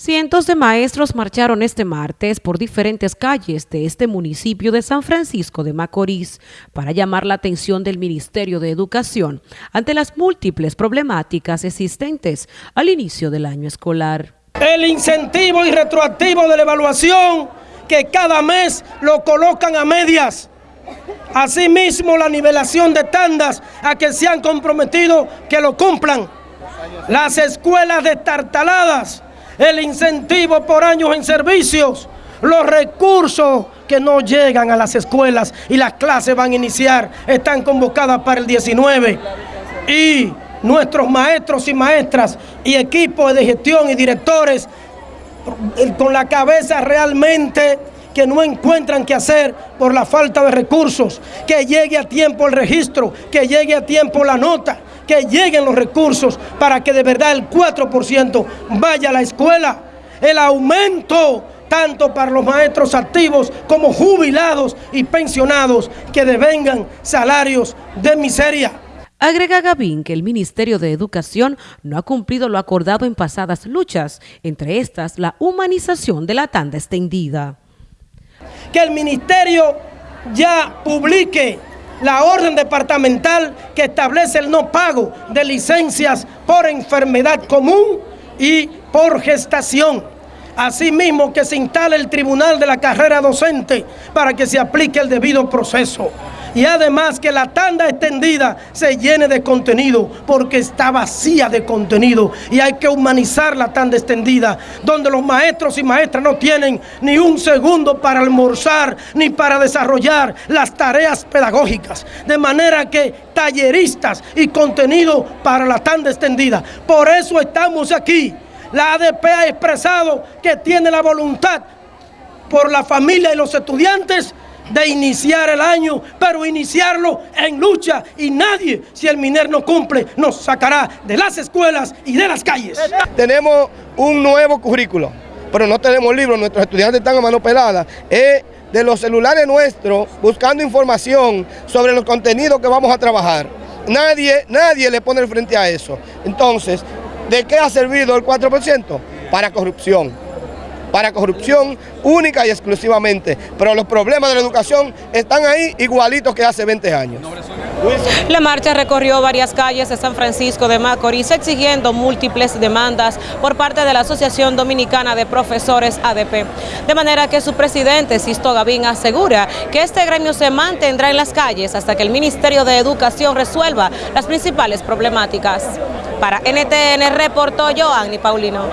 Cientos de maestros marcharon este martes por diferentes calles de este municipio de San Francisco de Macorís para llamar la atención del Ministerio de Educación ante las múltiples problemáticas existentes al inicio del año escolar. El incentivo y retroactivo de la evaluación que cada mes lo colocan a medias. Asimismo, la nivelación de tandas a que se han comprometido que lo cumplan. Las escuelas destartaladas el incentivo por años en servicios, los recursos que no llegan a las escuelas y las clases van a iniciar, están convocadas para el 19. Y nuestros maestros y maestras y equipos de gestión y directores con la cabeza realmente que no encuentran qué hacer por la falta de recursos, que llegue a tiempo el registro, que llegue a tiempo la nota, que lleguen los recursos para que de verdad el 4% vaya a la escuela. El aumento tanto para los maestros activos como jubilados y pensionados que devengan salarios de miseria. Agrega Gavín que el Ministerio de Educación no ha cumplido lo acordado en pasadas luchas, entre estas la humanización de la tanda extendida. Que el Ministerio ya publique la orden departamental que establece el no pago de licencias por enfermedad común y por gestación. Asimismo que se instale el tribunal de la carrera docente para que se aplique el debido proceso y además que la tanda extendida se llene de contenido porque está vacía de contenido. Y hay que humanizar la tanda extendida donde los maestros y maestras no tienen ni un segundo para almorzar ni para desarrollar las tareas pedagógicas. De manera que talleristas y contenido para la tanda extendida. Por eso estamos aquí. La ADP ha expresado que tiene la voluntad por la familia y los estudiantes de iniciar el año, pero iniciarlo en lucha y nadie, si el MINER no cumple, nos sacará de las escuelas y de las calles. Tenemos un nuevo currículo, pero no tenemos libros, nuestros estudiantes están a mano pelada. Es de los celulares nuestros, buscando información sobre los contenidos que vamos a trabajar. Nadie, nadie le pone el frente a eso. Entonces, ¿de qué ha servido el 4%? Para corrupción para corrupción única y exclusivamente. Pero los problemas de la educación están ahí igualitos que hace 20 años. La marcha recorrió varias calles de San Francisco de Macorís exigiendo múltiples demandas por parte de la Asociación Dominicana de Profesores ADP. De manera que su presidente, Sisto Gavín, asegura que este gremio se mantendrá en las calles hasta que el Ministerio de Educación resuelva las principales problemáticas. Para NTN reportó Joanny Paulino.